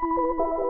Música